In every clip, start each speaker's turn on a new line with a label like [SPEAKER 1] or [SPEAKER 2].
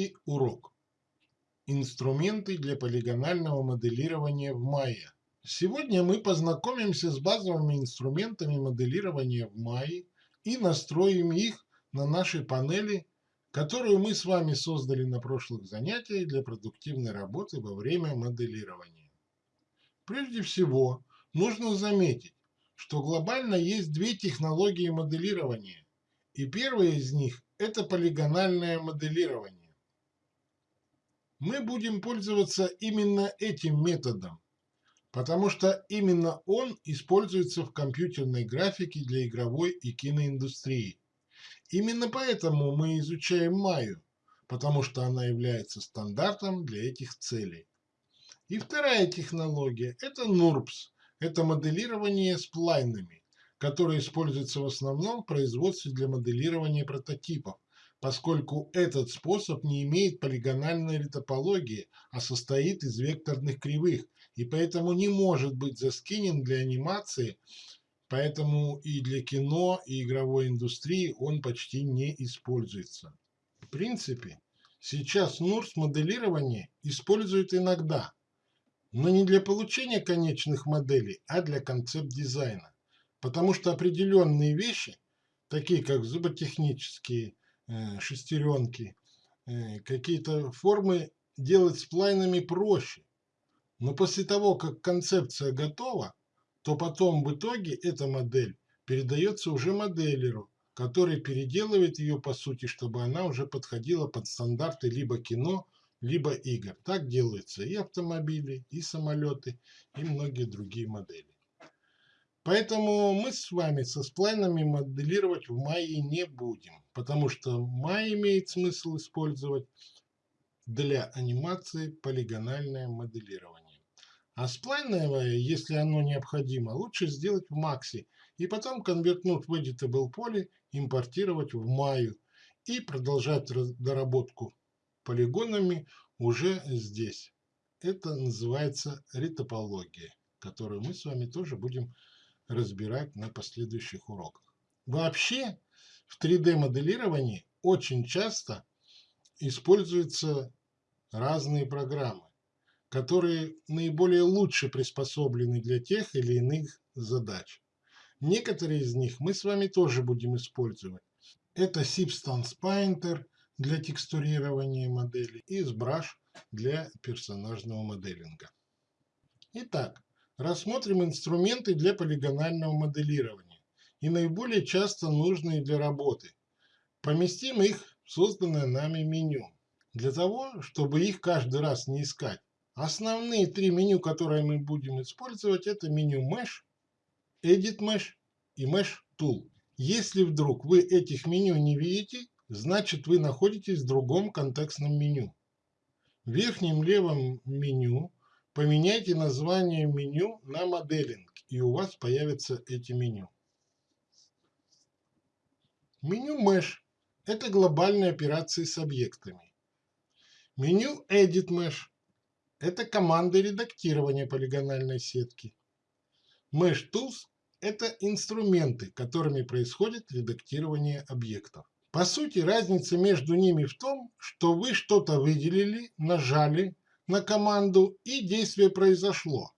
[SPEAKER 1] Третий урок. Инструменты для полигонального моделирования в Maya. Сегодня мы познакомимся с базовыми инструментами моделирования в Maya и настроим их на нашей панели, которую мы с вами создали на прошлых занятиях для продуктивной работы во время моделирования. Прежде всего, нужно заметить, что глобально есть две технологии моделирования, и первая из них – это полигональное моделирование. Мы будем пользоваться именно этим методом, потому что именно он используется в компьютерной графике для игровой и киноиндустрии. Именно поэтому мы изучаем Майю, потому что она является стандартом для этих целей. И вторая технология – это NURBS, это моделирование сплайнами, которое используется в основном в производстве для моделирования прототипов, поскольку этот способ не имеет полигональной ретопологии, а состоит из векторных кривых, и поэтому не может быть заскинен для анимации, поэтому и для кино, и игровой индустрии он почти не используется. В принципе, сейчас NURS моделирование используют иногда, но не для получения конечных моделей, а для концепт-дизайна. Потому что определенные вещи, такие как зуботехнические шестеренки, э, какие-то формы делать сплайнами проще. Но после того, как концепция готова, то потом в итоге эта модель передается уже моделеру, который переделывает ее по сути, чтобы она уже подходила под стандарты либо кино, либо игр. Так делаются и автомобили, и самолеты, и многие другие модели. Поэтому мы с вами со сплайнами моделировать в мае не будем, потому что май имеет смысл использовать для анимации полигональное моделирование. А сплайновое, если оно необходимо, лучше сделать в Максе и потом конвертнуть в Editable поле, импортировать в Маю и продолжать доработку полигонами уже здесь. Это называется ретопология, которую мы с вами тоже будем разбирать на последующих уроках. Вообще в 3D-моделировании очень часто используются разные программы, которые наиболее лучше приспособлены для тех или иных задач. Некоторые из них мы с вами тоже будем использовать. Это Substance Painter – для текстурирования модели и SBrush для персонажного моделинга. Итак, рассмотрим инструменты для полигонального моделирования и наиболее часто нужные для работы. Поместим их в созданное нами меню. Для того, чтобы их каждый раз не искать, основные три меню, которые мы будем использовать, это меню Mesh, Edit Mesh и Mesh Tool. Если вдруг вы этих меню не видите, значит вы находитесь в другом контекстном меню. В верхнем левом меню поменяйте название меню на моделинг, и у вас появятся эти меню. Меню Mesh – это глобальные операции с объектами. Меню Edit Mesh – это команды редактирования полигональной сетки. Mesh Tools – это инструменты, которыми происходит редактирование объектов. По сути, разница между ними в том, что вы что-то выделили, нажали на команду и действие произошло.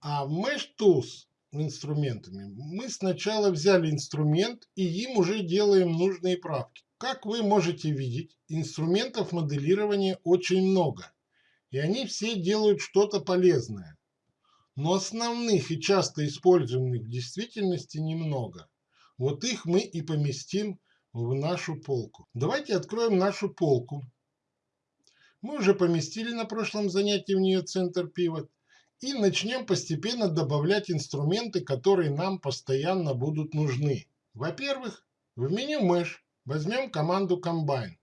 [SPEAKER 1] А в Mesh Tools инструментами мы сначала взяли инструмент и им уже делаем нужные правки. Как вы можете видеть, инструментов моделирования очень много, и они все делают что-то полезное. Но основных и часто используемых в действительности немного. Вот их мы и поместим в нашу полку. Давайте откроем нашу полку. Мы уже поместили на прошлом занятии в нее центр пивот. И начнем постепенно добавлять инструменты, которые нам постоянно будут нужны. Во-первых, в меню Mesh возьмем команду Combine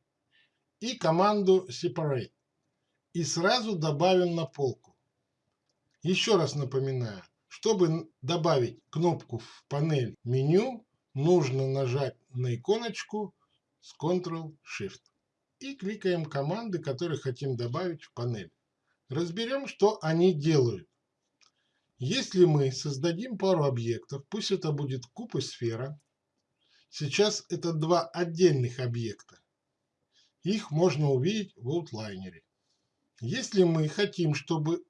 [SPEAKER 1] и команду Separate. И сразу добавим на полку. Еще раз напоминаю, чтобы добавить кнопку в панель меню, нужно нажать на иконочку с Ctrl-Shift и кликаем команды, которые хотим добавить в панель. Разберем, что они делают. Если мы создадим пару объектов, пусть это будет куб и сфера. Сейчас это два отдельных объекта. Их можно увидеть в аутлайнере. Если мы хотим, чтобы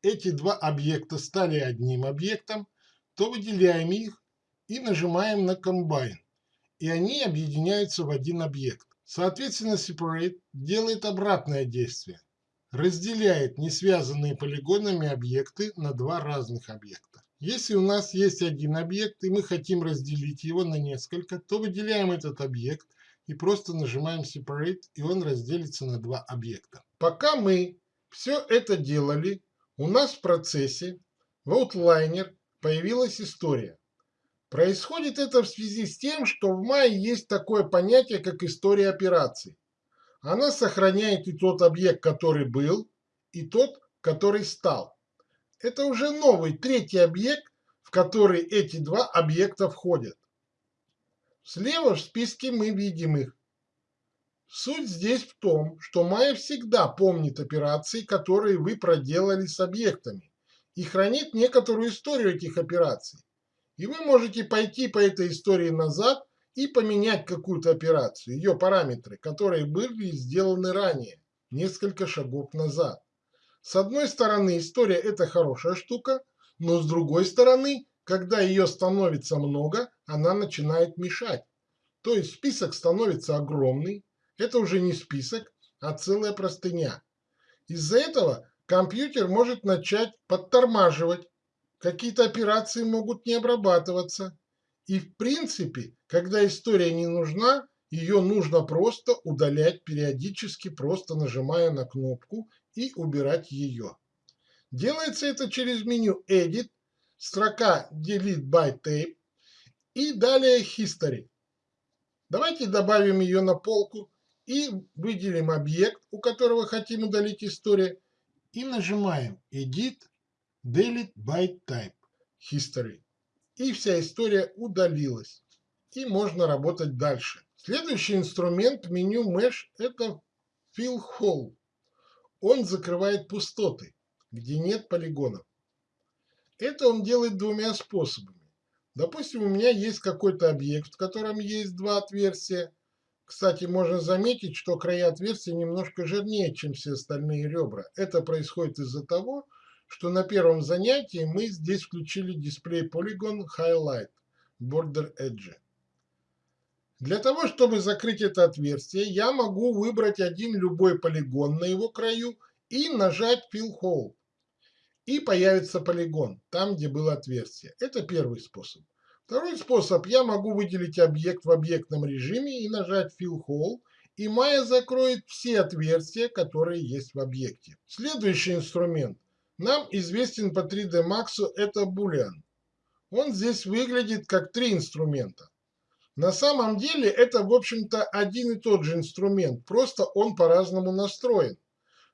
[SPEAKER 1] эти два объекта стали одним объектом, то выделяем их и нажимаем на Combine, и они объединяются в один объект. Соответственно, Separate делает обратное действие, разделяет несвязанные полигонами объекты на два разных объекта. Если у нас есть один объект, и мы хотим разделить его на несколько, то выделяем этот объект и просто нажимаем Separate, и он разделится на два объекта. Пока мы все это делали, у нас в процессе в Outliner появилась история. Происходит это в связи с тем, что в мае есть такое понятие, как история операций. Она сохраняет и тот объект, который был, и тот, который стал. Это уже новый третий объект, в который эти два объекта входят. Слева в списке мы видим их. Суть здесь в том, что Майя всегда помнит операции, которые вы проделали с объектами, и хранит некоторую историю этих операций. И вы можете пойти по этой истории назад и поменять какую-то операцию, ее параметры, которые были сделаны ранее, несколько шагов назад. С одной стороны, история – это хорошая штука, но с другой стороны, когда ее становится много, она начинает мешать. То есть список становится огромный, это уже не список, а целая простыня. Из-за этого компьютер может начать подтормаживать, какие-то операции могут не обрабатываться. И в принципе, когда история не нужна, ее нужно просто удалять периодически, просто нажимая на кнопку и убирать ее. Делается это через меню Edit, строка Delete by Tape и далее History. Давайте добавим ее на полку и выделим объект, у которого хотим удалить историю, и нажимаем Edit, Delete by Type, History. И вся история удалилась. И можно работать дальше. Следующий инструмент меню Mesh – это Fill Hole. Он закрывает пустоты, где нет полигонов. Это он делает двумя способами. Допустим, у меня есть какой-то объект, в котором есть два отверстия, кстати, можно заметить, что края отверстия немножко жирнее, чем все остальные ребра. Это происходит из-за того, что на первом занятии мы здесь включили дисплей Polygon Highlight Border Edge. Для того, чтобы закрыть это отверстие, я могу выбрать один любой полигон на его краю и нажать Fill Hole. И появится полигон, там, где было отверстие. Это первый способ. Второй способ. Я могу выделить объект в объектном режиме и нажать Fill Hole, и Maya закроет все отверстия, которые есть в объекте. Следующий инструмент. Нам известен по 3D Max, это Boolean. Он здесь выглядит как три инструмента. На самом деле это, в общем-то, один и тот же инструмент, просто он по-разному настроен.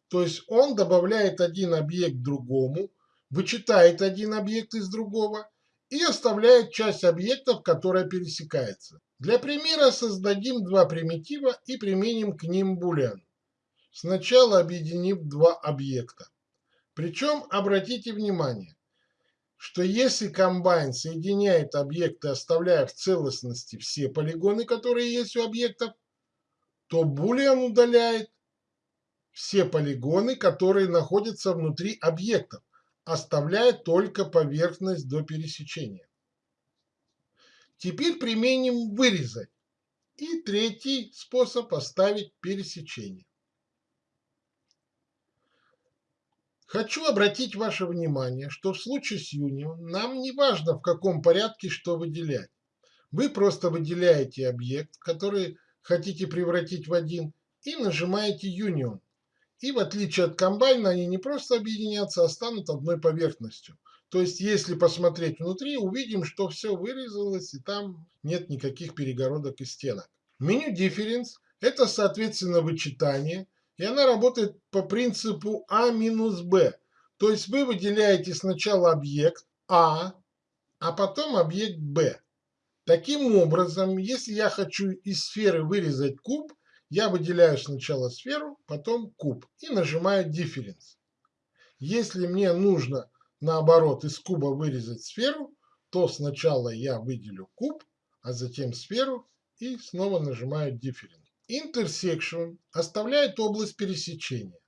[SPEAKER 1] То есть он добавляет один объект другому, вычитает один объект из другого и оставляет часть объектов, которая пересекается. Для примера создадим два примитива и применим к ним boolean. Сначала объединив два объекта. Причем обратите внимание, что если Combine соединяет объекты, оставляя в целостности все полигоны, которые есть у объектов, то Boolean удаляет все полигоны, которые находятся внутри объектов оставляя только поверхность до пересечения. Теперь применим вырезать. И третий способ оставить пересечение. Хочу обратить ваше внимание, что в случае с Union нам не важно, в каком порядке что выделять. Вы просто выделяете объект, который хотите превратить в один, и нажимаете Union. И в отличие от комбайна, они не просто объединятся, а станут одной поверхностью. То есть, если посмотреть внутри, увидим, что все вырезалось, и там нет никаких перегородок и стенок. Меню Difference – это, соответственно, вычитание, и она работает по принципу А минус Б. То есть, вы выделяете сначала объект А, а потом объект Б. Таким образом, если я хочу из сферы вырезать куб, я выделяю сначала сферу, потом куб и нажимаю Difference. Если мне нужно, наоборот, из куба вырезать сферу, то сначала я выделю куб, а затем сферу и снова нажимаю Difference. Intersection оставляет область пересечения.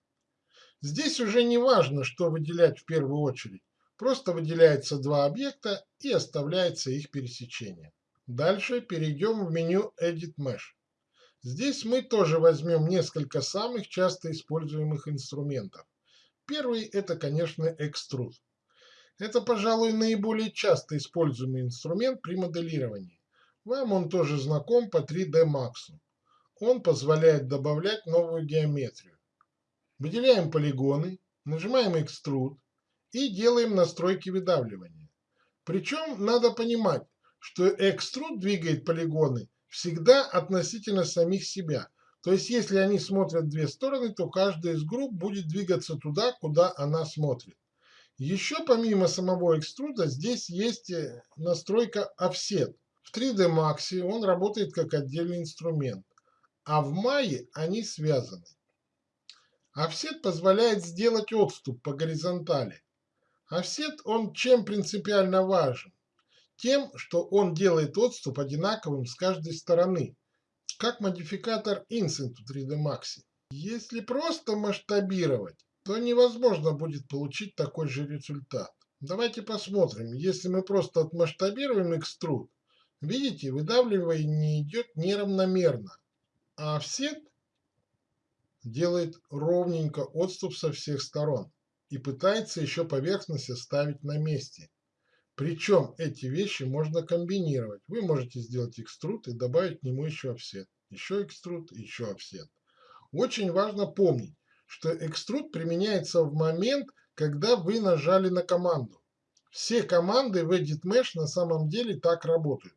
[SPEAKER 1] Здесь уже не важно, что выделять в первую очередь. Просто выделяется два объекта и оставляется их пересечение. Дальше перейдем в меню Edit Mesh. Здесь мы тоже возьмем несколько самых часто используемых инструментов. Первый это, конечно, Extrude. Это, пожалуй, наиболее часто используемый инструмент при моделировании. Вам он тоже знаком по 3D Max. Он позволяет добавлять новую геометрию. Выделяем полигоны, нажимаем Extrude и делаем настройки выдавливания. Причем надо понимать, что Extrude двигает полигоны всегда относительно самих себя. То есть, если они смотрят две стороны, то каждая из групп будет двигаться туда, куда она смотрит. Еще помимо самого экструда здесь есть э, настройка Offset. В 3D Max он работает как отдельный инструмент, а в Maya они связаны. Offset позволяет сделать отступ по горизонтали. Офсет, он чем принципиально важен? Тем, что он делает отступ одинаковым с каждой стороны, как модификатор Incent в 3D Max. Если просто масштабировать, то невозможно будет получить такой же результат. Давайте посмотрим. Если мы просто отмасштабируем экструд, видите, выдавливание идет неравномерно, а офсет делает ровненько отступ со всех сторон и пытается еще поверхность оставить на месте. Причем эти вещи можно комбинировать. Вы можете сделать экструд и добавить к нему еще офсет. Еще экструд, еще офсет. Очень важно помнить, что экструд применяется в момент, когда вы нажали на команду. Все команды в Edit Mesh на самом деле так работают.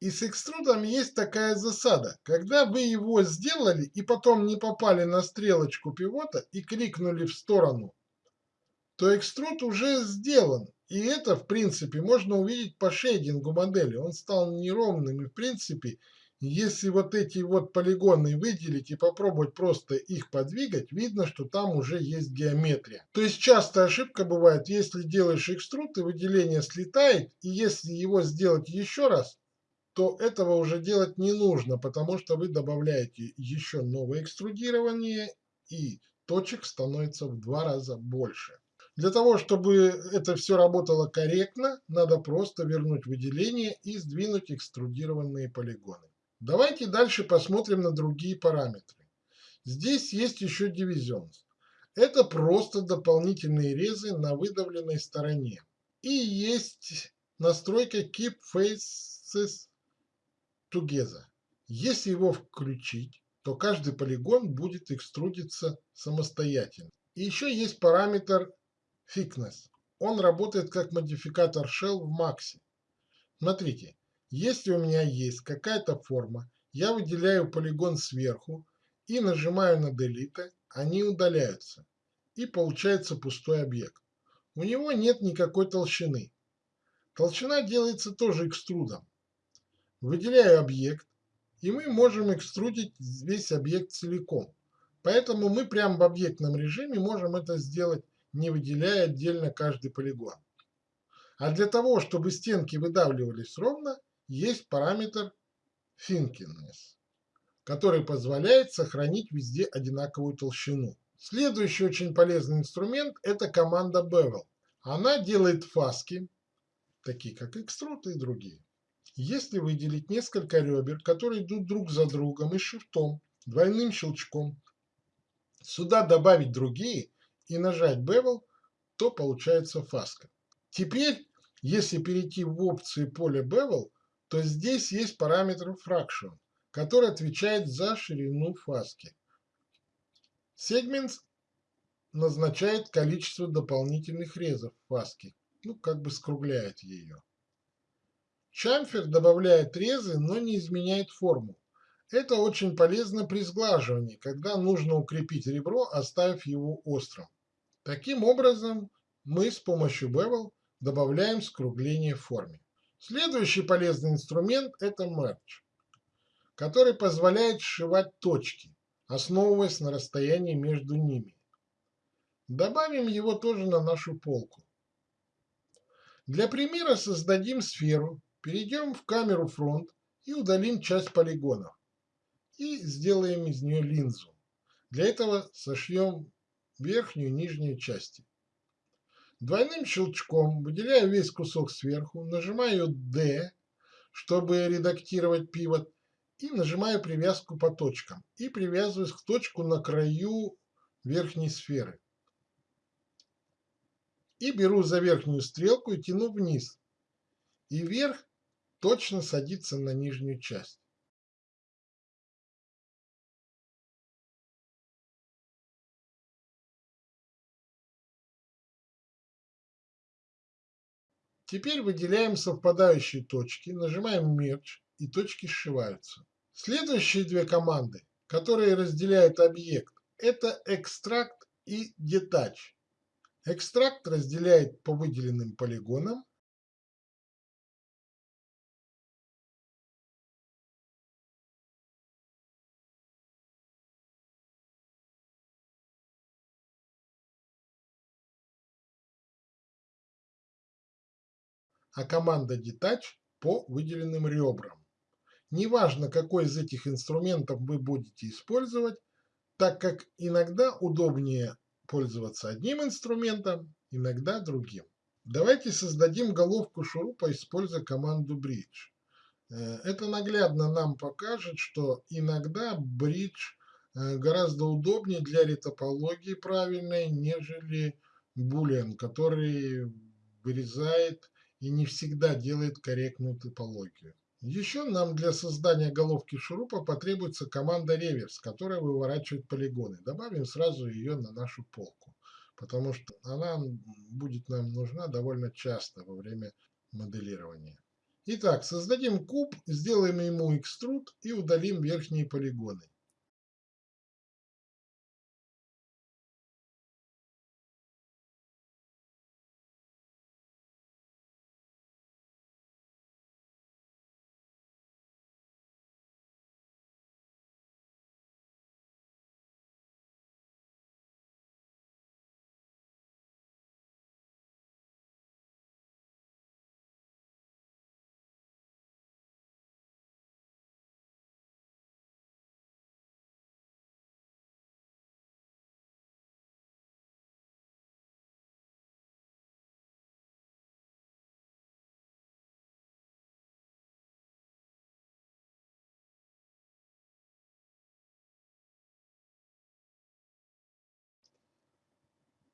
[SPEAKER 1] И с экструдом есть такая засада. Когда вы его сделали и потом не попали на стрелочку пивота и кликнули в сторону, то экструд уже сделан. И это, в принципе, можно увидеть по шейдингу модели. Он стал неровным и, в принципе, если вот эти вот полигоны выделить и попробовать просто их подвигать, видно, что там уже есть геометрия. То есть частая ошибка бывает, если делаешь экструд и выделение слетает, и если его сделать еще раз, то этого уже делать не нужно, потому что вы добавляете еще новое экструдирование и точек становится в два раза больше. Для того, чтобы это все работало корректно, надо просто вернуть выделение и сдвинуть экструдированные полигоны. Давайте дальше посмотрим на другие параметры. Здесь есть еще дивизионс. Это просто дополнительные резы на выдавленной стороне. И есть настройка Keep Faces together. Если его включить, то каждый полигон будет экструдиться самостоятельно. И еще есть параметр thickness. Он работает как модификатор shell в Max. Смотрите, если у меня есть какая-то форма, я выделяю полигон сверху и нажимаю на Delete, они удаляются. И получается пустой объект. У него нет никакой толщины. Толщина делается тоже экструдом. Выделяю объект, и мы можем экструдить весь объект целиком. Поэтому мы прямо в объектном режиме можем это сделать, не выделяя отдельно каждый полигон. А для того, чтобы стенки выдавливались ровно, есть параметр Thinkiness, который позволяет сохранить везде одинаковую толщину. Следующий очень полезный инструмент – это команда Bevel. Она делает фаски, такие как Extrude и другие. Если выделить несколько ребер, которые идут друг за другом и шифтом, двойным щелчком, сюда добавить другие и нажать Bevel, то получается фаска. Теперь, если перейти в опции поля Bevel, то здесь есть параметр Fraction, который отвечает за ширину фаски. Segments назначает количество дополнительных резов фаски, ну как бы скругляет ее. Чамфер добавляет резы, но не изменяет форму. Это очень полезно при сглаживании, когда нужно укрепить ребро, оставив его острым. Таким образом, мы с помощью Bevel добавляем скругление в форме. Следующий полезный инструмент – это Merge, который позволяет сшивать точки, основываясь на расстоянии между ними. Добавим его тоже на нашу полку. Для примера создадим сферу Перейдем в камеру фронт и удалим часть полигонов. и сделаем из нее линзу. Для этого сошьем верхнюю и нижнюю части. Двойным щелчком выделяю весь кусок сверху, нажимаю D, чтобы редактировать пивот, и нажимаю привязку по точкам. И привязываюсь к точку на краю верхней сферы. И беру за верхнюю стрелку и тяну вниз. И вверх точно садится на нижнюю часть. Теперь выделяем совпадающие точки, нажимаем Merge и точки сшиваются. Следующие две команды, которые разделяют объект, это Extract и Detach. Экстракт разделяет по выделенным полигонам, а команда Detach по выделенным ребрам. Неважно, какой из этих инструментов вы будете использовать, так как иногда удобнее пользоваться одним инструментом, иногда другим. Давайте создадим головку шурупа, используя команду Bridge. Э, это наглядно нам покажет, что иногда Bridge э, гораздо удобнее для ретопологии правильной, нежели Boolean, который вырезает и не всегда делает корректную топологию. Еще нам для создания головки шурупа потребуется команда реверс, которая выворачивает полигоны. Добавим сразу ее на нашу полку, потому что она будет нам нужна довольно часто во время моделирования. Итак, создадим куб, сделаем ему экструд и удалим верхние полигоны.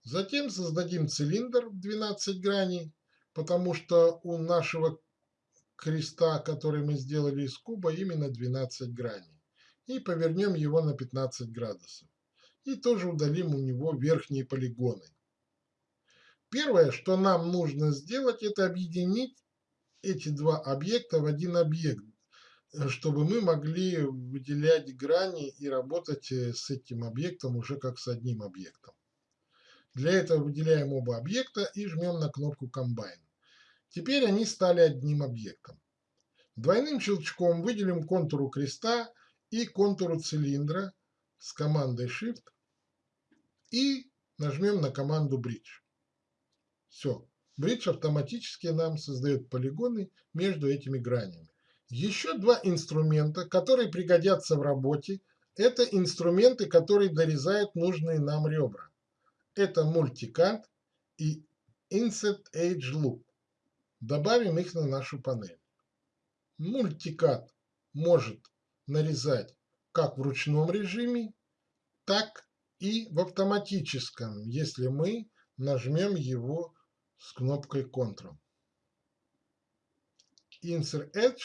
[SPEAKER 1] Затем создадим цилиндр в 12 граней, потому что у нашего креста, который мы сделали из куба, именно 12 граней. И повернем его на 15 градусов. И тоже удалим у него верхние полигоны. Первое, что нам нужно сделать, это объединить эти два объекта в один объект, чтобы мы могли выделять грани и работать э, с этим объектом уже как с одним объектом. Для этого выделяем оба объекта и жмем на кнопку Combine. Теперь они стали одним объектом. Двойным щелчком выделим контуру креста и контуру цилиндра с командой Shift и нажмем на команду Bridge. Все. Bridge автоматически нам создает полигоны между этими гранями. Еще два инструмента, которые пригодятся в работе, это инструменты, которые дорезают нужные нам ребра. Это Multicad и Insert Edge Loop. Добавим их на нашу панель. Multicad может нарезать как в ручном режиме, так и в автоматическом, если мы нажмем его с кнопкой Ctrl. Insert Edge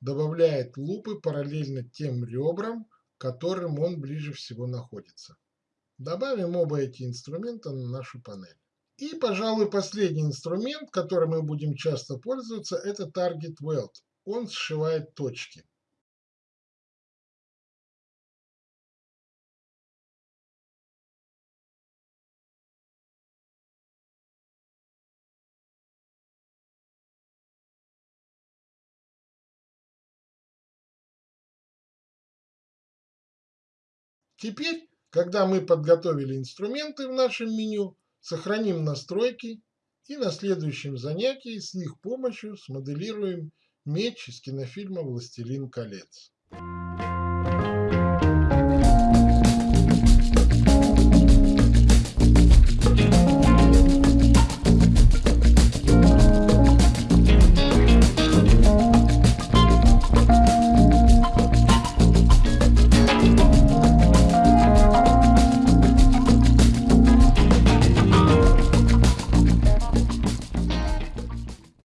[SPEAKER 1] добавляет лупы параллельно тем ребрам, которым он ближе всего находится. Добавим оба эти инструмента на нашу панель. И, пожалуй, последний инструмент, которым мы будем часто пользоваться, это Target Weld. Он сшивает точки. Теперь когда мы подготовили инструменты в нашем меню, сохраним настройки и на следующем занятии с их помощью смоделируем меч из кинофильма «Властелин колец».